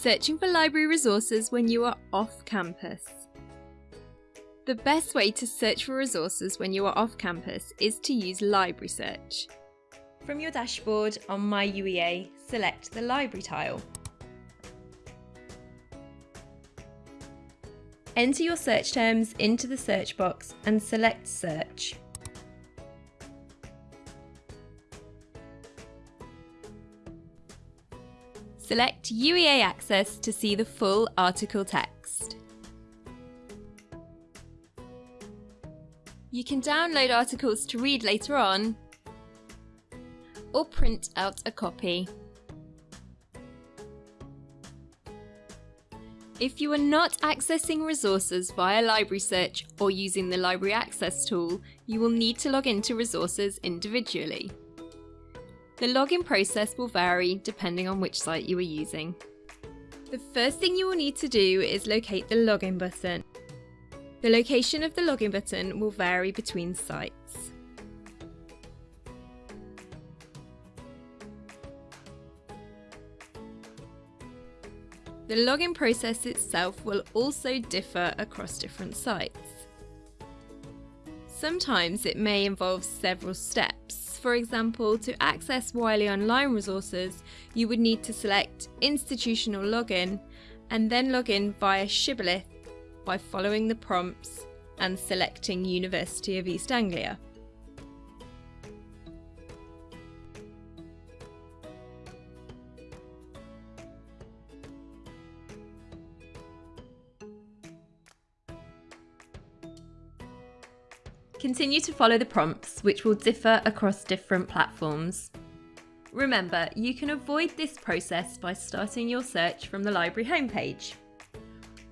Searching for library resources when you are off campus. The best way to search for resources when you are off campus is to use Library Search. From your dashboard on My UEA, select the Library tile. Enter your search terms into the search box and select Search. Select UEA Access to see the full article text. You can download articles to read later on or print out a copy. If you are not accessing resources via Library Search or using the Library Access tool, you will need to log into resources individually. The login process will vary depending on which site you are using. The first thing you will need to do is locate the login button. The location of the login button will vary between sites. The login process itself will also differ across different sites. Sometimes it may involve several steps for example, to access Wiley Online resources, you would need to select Institutional Login and then log in via Shibboleth by following the prompts and selecting University of East Anglia. Continue to follow the prompts, which will differ across different platforms. Remember, you can avoid this process by starting your search from the library homepage,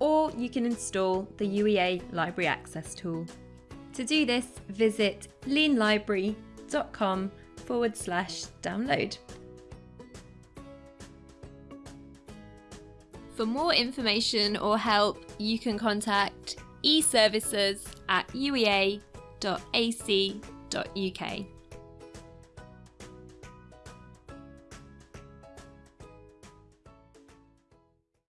or you can install the UEA Library Access tool. To do this, visit leanlibrary.com forward slash download. For more information or help, you can contact eServices at UEA www.ac.uk.